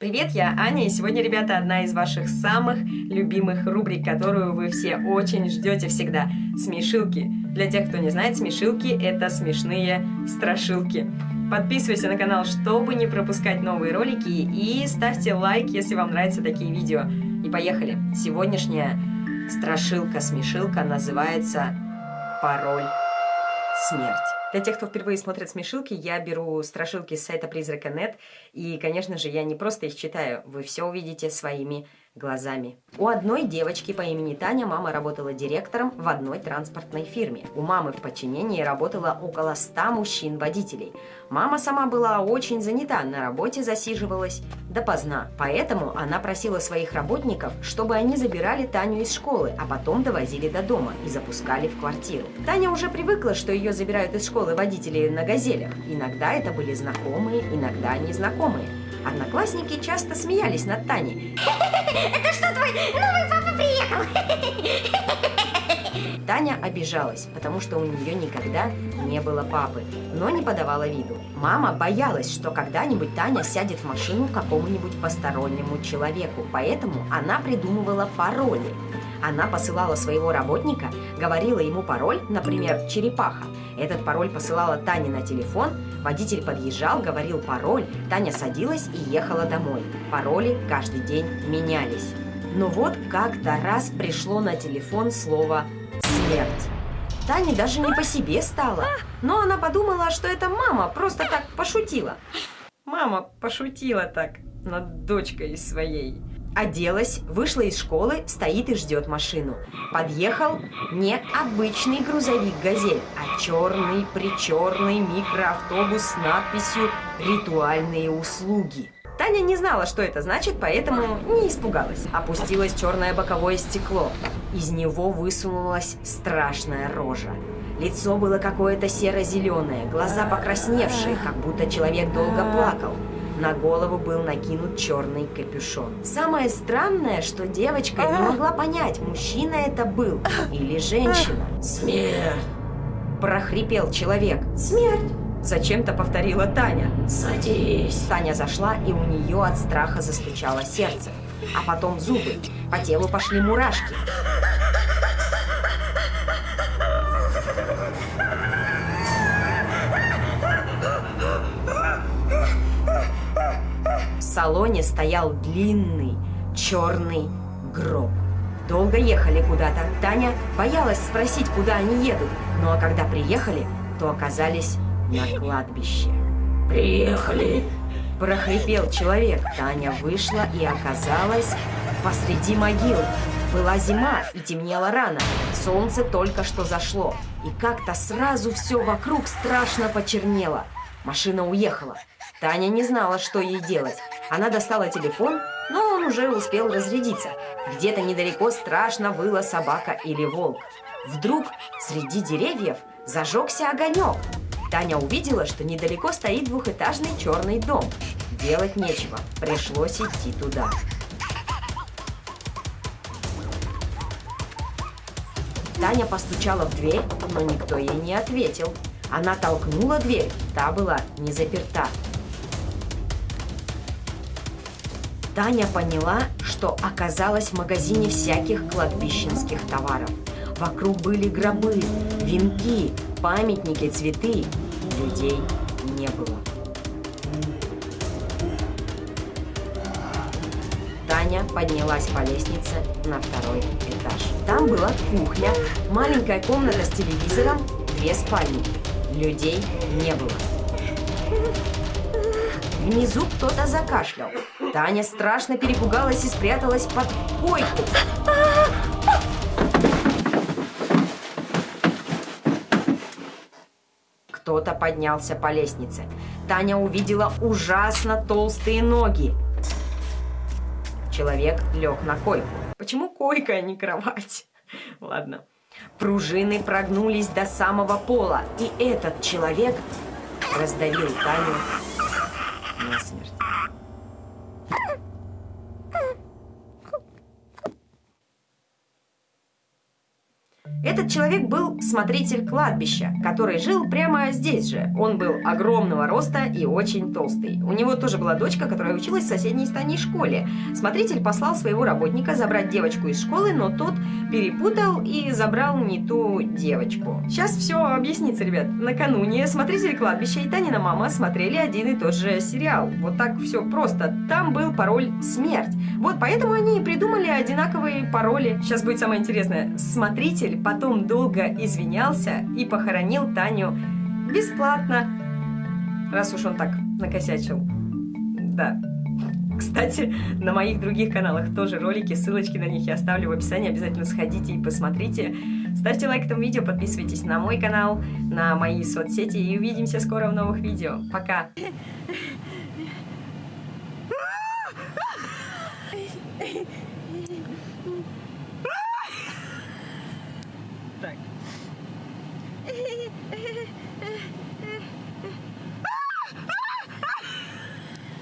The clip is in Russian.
Привет, я Аня, и сегодня, ребята, одна из ваших самых любимых рубрик, которую вы все очень ждете всегда. Смешилки. Для тех, кто не знает, смешилки – это смешные страшилки. Подписывайся на канал, чтобы не пропускать новые ролики, и ставьте лайк, если вам нравятся такие видео. И поехали! Сегодняшняя страшилка-смешилка называется «Пароль смерть». Для тех, кто впервые смотрит смешилки, я беру страшилки с сайта Призрака.нет, и, конечно же, я не просто их читаю, вы все увидите своими глазами. У одной девочки по имени Таня мама работала директором в одной транспортной фирме. У мамы в подчинении работало около 100 мужчин-водителей. Мама сама была очень занята, на работе засиживалась допоздна. Поэтому она просила своих работников, чтобы они забирали Таню из школы, а потом довозили до дома и запускали в квартиру. Таня уже привыкла, что ее забирают из школы водители на газелях. Иногда это были знакомые, иногда незнакомые. Одноклассники часто смеялись над Таней. Это что, твой новый папа приехал? Таня обижалась, потому что у нее никогда не было папы, но не подавала виду. Мама боялась, что когда-нибудь Таня сядет в машину какому-нибудь постороннему человеку, поэтому она придумывала пароли. Она посылала своего работника, говорила ему пароль, например, «черепаха». Этот пароль посылала Тане на телефон, водитель подъезжал, говорил пароль, Таня садилась и ехала домой. Пароли каждый день менялись. Но вот как-то раз пришло на телефон слово «смерть». Тане даже не по себе стало, но она подумала, что это мама просто так пошутила. Мама пошутила так над дочкой своей. Оделась, вышла из школы, стоит и ждет машину. Подъехал не обычный грузовик «Газель», а черный-причерный микроавтобус с надписью «Ритуальные услуги». Таня не знала, что это значит, поэтому не испугалась. Опустилось черное боковое стекло. Из него высунулась страшная рожа. Лицо было какое-то серо-зеленое, глаза покрасневшие, как будто человек долго плакал. На голову был накинут черный капюшон. Самое странное, что девочка не могла понять, мужчина это был или женщина. Смерть! Прохрипел человек. Смерть! Зачем-то повторила Таня. Садись! Таня зашла, и у нее от страха застучало сердце. А потом зубы. По телу пошли мурашки. Салоне стоял длинный черный гроб. Долго ехали куда-то. Таня боялась спросить, куда они едут. Ну а когда приехали, то оказались на кладбище. Приехали! Прохрипел человек. Таня вышла и оказалась посреди могил. Была зима и темнело рано. Солнце только что зашло. И как-то сразу все вокруг страшно почернело. Машина уехала. Таня не знала, что ей делать. Она достала телефон, но он уже успел разрядиться. Где-то недалеко страшно выла собака или волк. Вдруг среди деревьев зажегся огонек. Таня увидела, что недалеко стоит двухэтажный черный дом. Делать нечего, пришлось идти туда. Таня постучала в дверь, но никто ей не ответил. Она толкнула дверь, та была не заперта. Таня поняла, что оказалась в магазине всяких кладбищенских товаров. Вокруг были гробы, венки, памятники, цветы. Людей не было. Таня поднялась по лестнице на второй этаж. Там была кухня, маленькая комната с телевизором, две спальни. Людей не было. Внизу кто-то закашлял. Таня страшно перепугалась и спряталась под койку. Кто-то поднялся по лестнице. Таня увидела ужасно толстые ноги. Человек лег на койку. Почему койка, а не кровать? Ладно. Пружины прогнулись до самого пола, и этот человек раздавил Таню насмерть. Этот человек был смотритель кладбища, который жил прямо здесь же. Он был огромного роста и очень толстый. У него тоже была дочка, которая училась в соседней стане школе. Смотритель послал своего работника забрать девочку из школы, но тот перепутал и забрал не ту девочку. Сейчас все объяснится, ребят. Накануне смотритель кладбища и Танина мама смотрели один и тот же сериал. Вот так все просто. Там был пароль «Смерть». Вот поэтому они и придумали одинаковые пароли. Сейчас будет самое интересное. Смотритель долго извинялся и похоронил Таню бесплатно. Раз уж он так накосячил. Да. Кстати, на моих других каналах тоже ролики, ссылочки на них я оставлю в описании, обязательно сходите и посмотрите. Ставьте лайк этому видео, подписывайтесь на мой канал, на мои соцсети и увидимся скоро в новых видео. Пока!